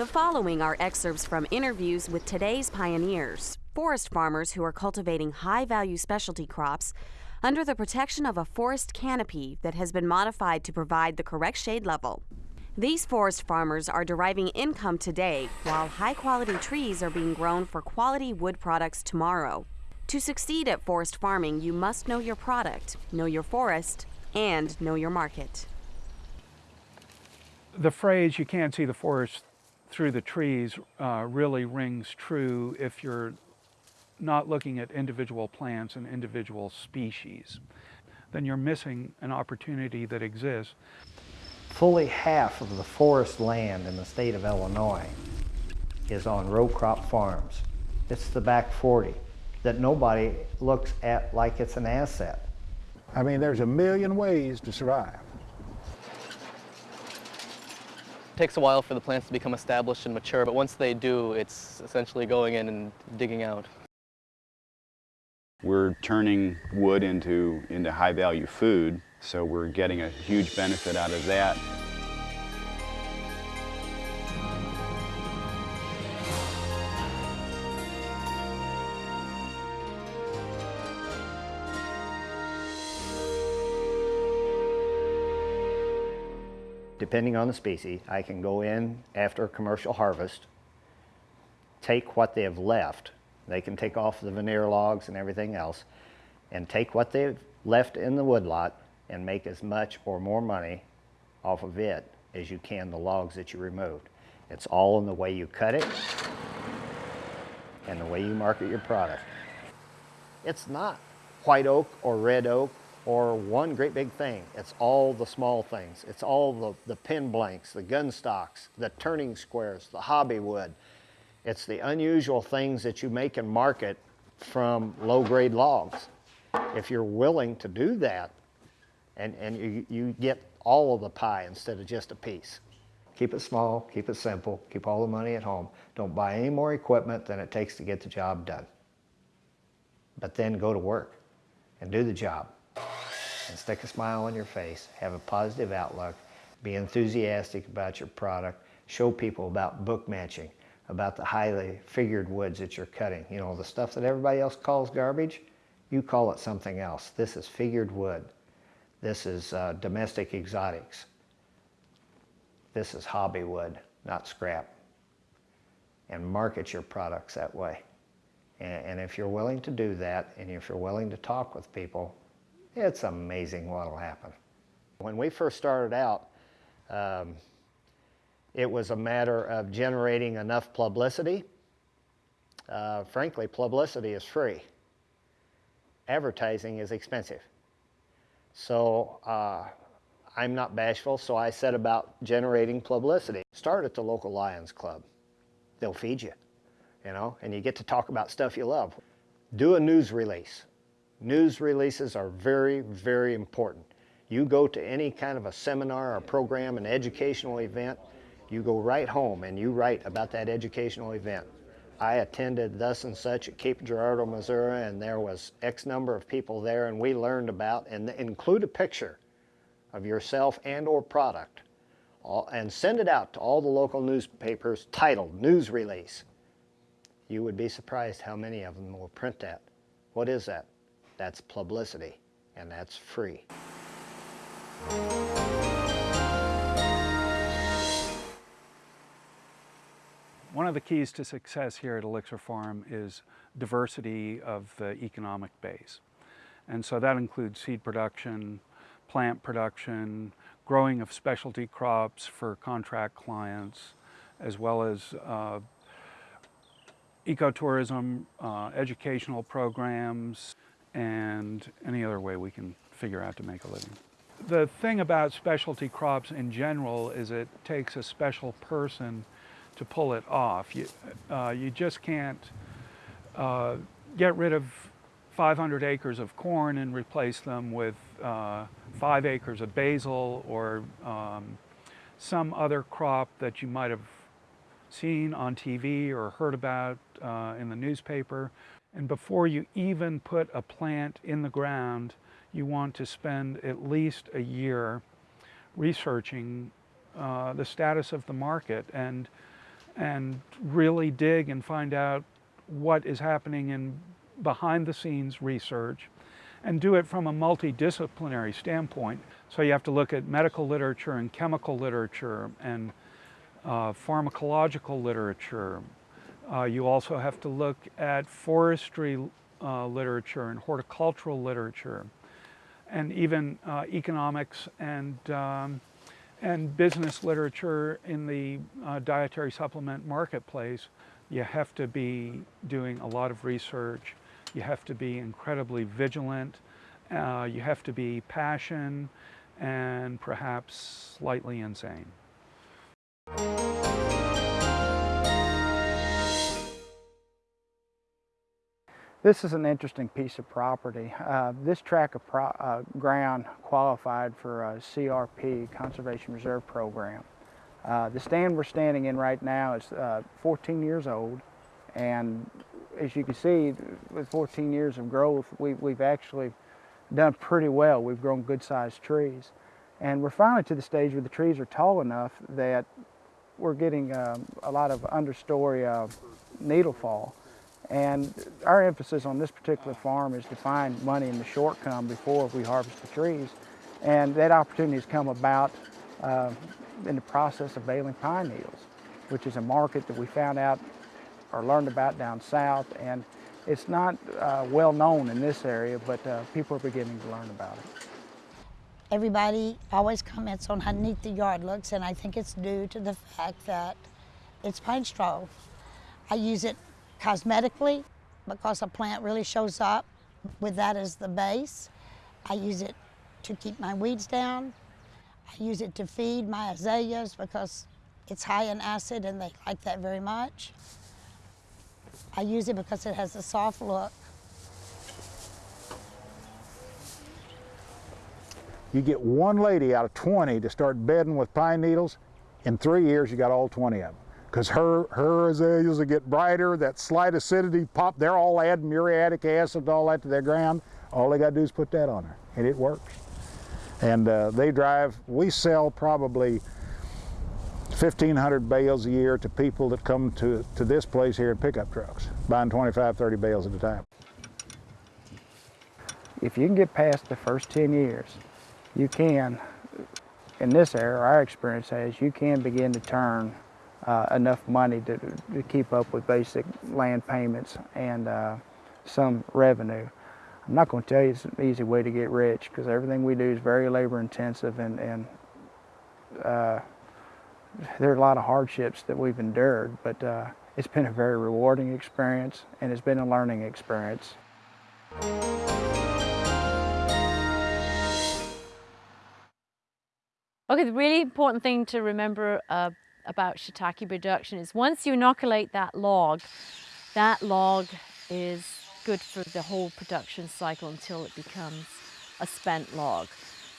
The following are excerpts from interviews with today's pioneers, forest farmers who are cultivating high value specialty crops under the protection of a forest canopy that has been modified to provide the correct shade level. These forest farmers are deriving income today while high quality trees are being grown for quality wood products tomorrow. To succeed at forest farming, you must know your product, know your forest, and know your market. The phrase, you can't see the forest through the trees, uh, really rings true if you're not looking at individual plants and individual species. Then you're missing an opportunity that exists. Fully half of the forest land in the state of Illinois is on row crop farms. It's the back 40 that nobody looks at like it's an asset. I mean, there's a million ways to survive. It takes a while for the plants to become established and mature, but once they do, it's essentially going in and digging out. We're turning wood into, into high value food, so we're getting a huge benefit out of that. Depending on the species, I can go in after commercial harvest, take what they have left, they can take off the veneer logs and everything else, and take what they've left in the woodlot and make as much or more money off of it as you can the logs that you removed. It's all in the way you cut it and the way you market your product. It's not white oak or red oak or one great big thing. It's all the small things. It's all the, the pin blanks, the gun stocks, the turning squares, the hobby wood. It's the unusual things that you make and market from low grade logs. If you're willing to do that and, and you, you get all of the pie instead of just a piece. Keep it small, keep it simple, keep all the money at home. Don't buy any more equipment than it takes to get the job done. But then go to work and do the job and stick a smile on your face, have a positive outlook, be enthusiastic about your product, show people about book matching, about the highly figured woods that you're cutting. You know, the stuff that everybody else calls garbage, you call it something else. This is figured wood. This is uh, domestic exotics. This is hobby wood, not scrap. And market your products that way. And, and if you're willing to do that, and if you're willing to talk with people, it's amazing what will happen. When we first started out, um, it was a matter of generating enough publicity. Uh, frankly, publicity is free. Advertising is expensive. So uh, I'm not bashful, so I set about generating publicity. Start at the local Lions Club. They'll feed you, you know, and you get to talk about stuff you love. Do a news release. News releases are very, very important. You go to any kind of a seminar or program, an educational event, you go right home and you write about that educational event. I attended thus and such at Cape Girardeau, Missouri, and there was X number of people there, and we learned about, and include a picture of yourself and or product, and send it out to all the local newspapers titled News Release. You would be surprised how many of them will print that. What is that? That's publicity, and that's free. One of the keys to success here at Elixir Farm is diversity of the economic base. And so that includes seed production, plant production, growing of specialty crops for contract clients, as well as uh, ecotourism, uh, educational programs, and any other way we can figure out to make a living. The thing about specialty crops in general is it takes a special person to pull it off. You, uh, you just can't uh, get rid of 500 acres of corn and replace them with uh, five acres of basil or um, some other crop that you might have seen on TV or heard about uh, in the newspaper. And before you even put a plant in the ground, you want to spend at least a year researching uh, the status of the market and and really dig and find out what is happening in behind the scenes research and do it from a multidisciplinary standpoint. So you have to look at medical literature and chemical literature and uh, pharmacological literature. Uh, you also have to look at forestry uh, literature and horticultural literature and even uh, economics and, um, and business literature in the uh, dietary supplement marketplace. You have to be doing a lot of research. You have to be incredibly vigilant. Uh, you have to be passionate and perhaps slightly insane. This is an interesting piece of property. Uh, this tract of pro uh, ground qualified for a CRP, Conservation Reserve Program. Uh, the stand we're standing in right now is uh, 14 years old and as you can see with 14 years of growth we, we've actually done pretty well. We've grown good sized trees and we're finally to the stage where the trees are tall enough that we're getting um, a lot of understory uh, needle fall and our emphasis on this particular farm is to find money in the short come before we harvest the trees. And that opportunity has come about uh, in the process of baling pine needles, which is a market that we found out or learned about down south. And it's not uh, well known in this area, but uh, people are beginning to learn about it. Everybody always comments on how neat the yard looks, and I think it's due to the fact that it's pine straw. I use it cosmetically because a plant really shows up with that as the base. I use it to keep my weeds down. I use it to feed my azaleas because it's high in acid and they like that very much. I use it because it has a soft look. You get one lady out of 20 to start bedding with pine needles, in three years you got all 20 of them because her, her azaleas will get brighter, that slight acidity pop, they're all adding muriatic acid and all that to their ground. All they got to do is put that on her, and it works. And uh, they drive, we sell probably 1,500 bales a year to people that come to, to this place here in pickup trucks, buying 25, 30 bales at a time. If you can get past the first 10 years, you can, in this area, our experience has, you can begin to turn uh, enough money to, to keep up with basic land payments and uh, some revenue. I'm not going to tell you it's an easy way to get rich because everything we do is very labor intensive and, and uh, there are a lot of hardships that we've endured, but uh, it's been a very rewarding experience and it's been a learning experience. Okay, the really important thing to remember uh, about shiitake production is once you inoculate that log, that log is good for the whole production cycle until it becomes a spent log.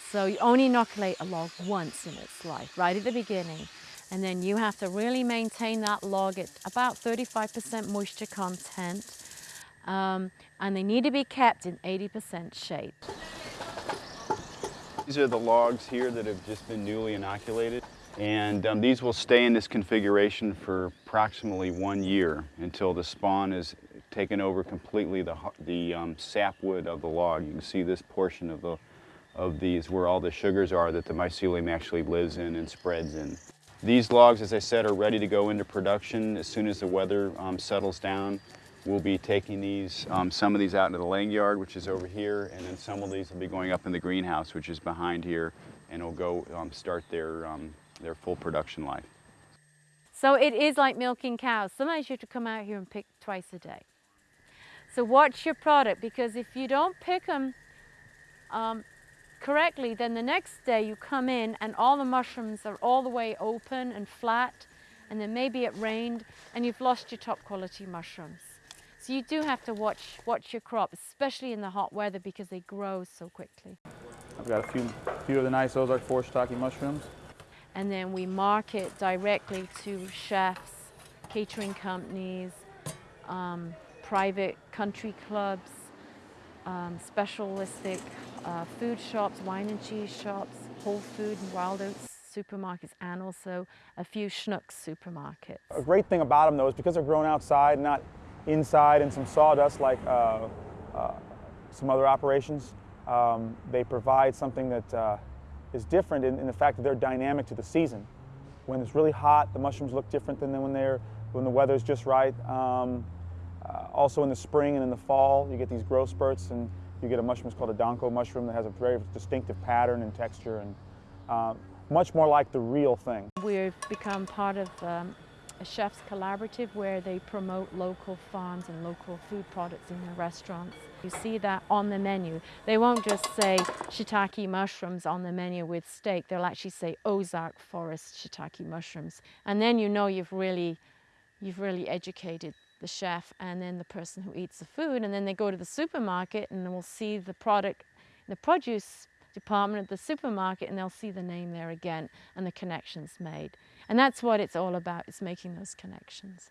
So you only inoculate a log once in its life, right at the beginning. And then you have to really maintain that log at about 35% moisture content. Um, and they need to be kept in 80% shade. These are the logs here that have just been newly inoculated. And um, these will stay in this configuration for approximately one year until the spawn is taken over completely the, the um, sapwood of the log. You can see this portion of, the, of these where all the sugars are that the mycelium actually lives in and spreads in. These logs, as I said, are ready to go into production as soon as the weather um, settles down. We'll be taking these, um, some of these out into the laying yard, which is over here, and then some of these will be going up in the greenhouse, which is behind here, and will go um, start their um, their full production life. So it is like milking cows. Sometimes you have to come out here and pick twice a day. So watch your product because if you don't pick them um, correctly, then the next day you come in and all the mushrooms are all the way open and flat and then maybe it rained and you've lost your top quality mushrooms. So you do have to watch, watch your crop, especially in the hot weather because they grow so quickly. I've got a few, few of the nice Ozark Forest shiitake mushrooms and then we market directly to chefs, catering companies, um, private country clubs, um, specialistic uh, food shops, wine and cheese shops, Whole Food and Wild Oats supermarkets and also a few Schnucks supermarkets. A great thing about them though is because they're grown outside, not inside in some sawdust like uh, uh, some other operations, um, they provide something that uh, is different in, in, the fact that they're dynamic to the season. When it's really hot, the mushrooms look different than when they're when the weather's just right. Um, uh, also in the spring and in the fall, you get these growth spurts and you get a mushroom it's called a donko mushroom that has a very distinctive pattern and texture and uh, much more like the real thing. We've become part of um, a chef's collaborative where they promote local farms and local food products in their restaurants. You see that on the menu. They won't just say shiitake mushrooms on the menu with steak. They'll actually say Ozark Forest shiitake mushrooms. And then you know you've really, you've really educated the chef and then the person who eats the food. And then they go to the supermarket and we'll see the product, the produce department at the supermarket and they'll see the name there again and the connections made. And that's what it's all about, it's making those connections.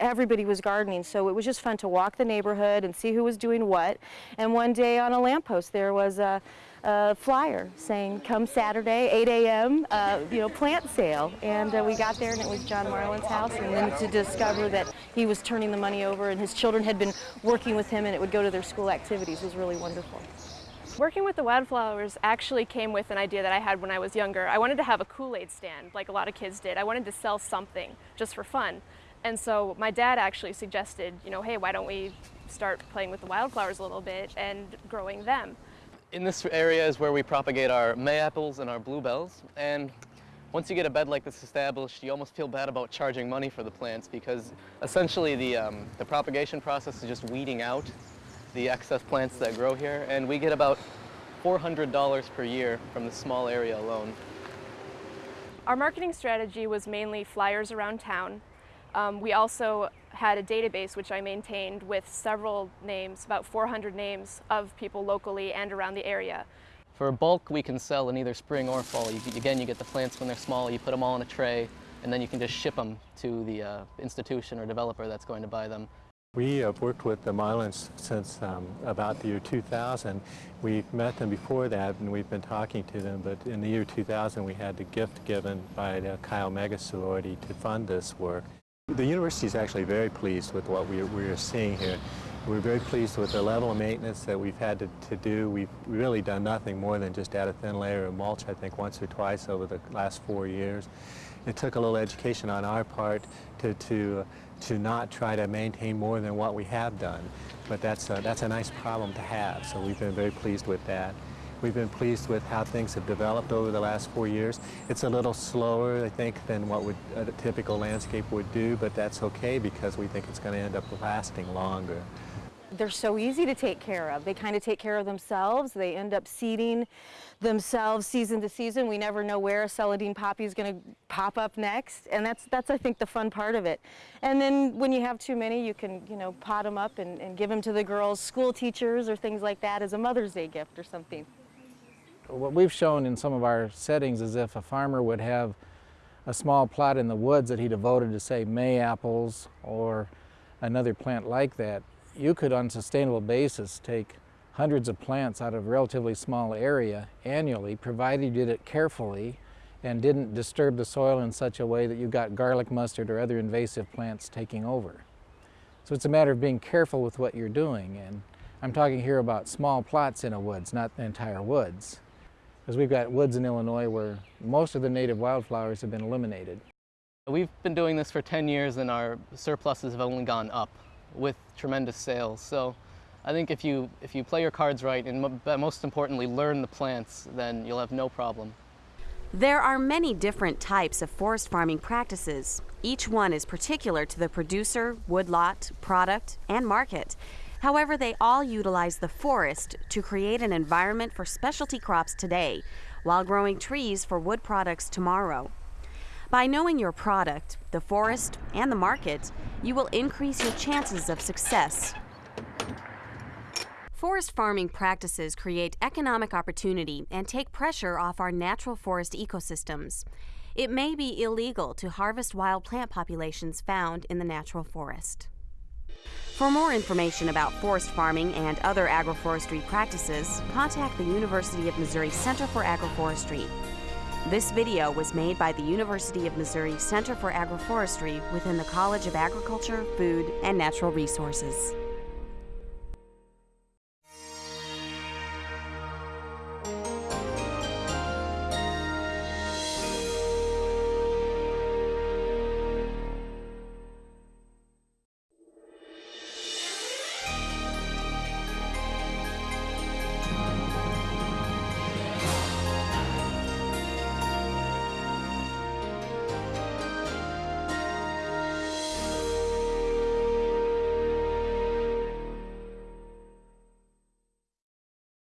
Everybody was gardening, so it was just fun to walk the neighborhood and see who was doing what. And one day on a lamppost there was a, a flyer saying, come Saturday, 8 a.m., uh, you know, plant sale. And uh, we got there and it was John Marlin's house. And then to discover that he was turning the money over and his children had been working with him and it would go to their school activities was really wonderful. Working with the wildflowers actually came with an idea that I had when I was younger. I wanted to have a Kool-Aid stand like a lot of kids did. I wanted to sell something just for fun. And so my dad actually suggested, you know, hey, why don't we start playing with the wildflowers a little bit and growing them. In this area is where we propagate our mayapples and our bluebells. And once you get a bed like this established, you almost feel bad about charging money for the plants because essentially the, um, the propagation process is just weeding out the excess plants that grow here. And we get about $400 per year from the small area alone. Our marketing strategy was mainly flyers around town um, we also had a database which I maintained with several names, about 400 names of people locally and around the area. For bulk, we can sell in either spring or fall. You, again, you get the plants when they're small, you put them all in a tray, and then you can just ship them to the uh, institution or developer that's going to buy them. We have worked with the Marlins since um, about the year 2000. We've met them before that and we've been talking to them, but in the year 2000 we had the gift given by the Chi Omega sorority to fund this work. The university is actually very pleased with what we, we are seeing here. We're very pleased with the level of maintenance that we've had to, to do. We've really done nothing more than just add a thin layer of mulch, I think, once or twice over the last four years. It took a little education on our part to, to, to not try to maintain more than what we have done. But that's a, that's a nice problem to have, so we've been very pleased with that. We've been pleased with how things have developed over the last four years. It's a little slower, I think, than what would, a typical landscape would do, but that's okay because we think it's going to end up lasting longer. They're so easy to take care of. They kind of take care of themselves. They end up seeding themselves season to season. We never know where a celandine poppy is going to pop up next, and that's, that's I think, the fun part of it. And then when you have too many, you can, you know, pot them up and, and give them to the girls' school teachers or things like that as a Mother's Day gift or something what we've shown in some of our settings is if a farmer would have a small plot in the woods that he devoted to say May apples or another plant like that, you could on a sustainable basis take hundreds of plants out of a relatively small area annually, provided you did it carefully and didn't disturb the soil in such a way that you got garlic mustard or other invasive plants taking over. So it's a matter of being careful with what you're doing. And I'm talking here about small plots in a woods, not the entire woods because we've got woods in Illinois where most of the native wildflowers have been eliminated. We've been doing this for 10 years and our surpluses have only gone up with tremendous sales. So I think if you, if you play your cards right and most importantly learn the plants, then you'll have no problem. There are many different types of forest farming practices. Each one is particular to the producer, woodlot, product, and market. However, they all utilize the forest to create an environment for specialty crops today while growing trees for wood products tomorrow. By knowing your product, the forest, and the market, you will increase your chances of success. Forest farming practices create economic opportunity and take pressure off our natural forest ecosystems. It may be illegal to harvest wild plant populations found in the natural forest. For more information about forest farming and other agroforestry practices, contact the University of Missouri Center for Agroforestry. This video was made by the University of Missouri Center for Agroforestry within the College of Agriculture, Food, and Natural Resources.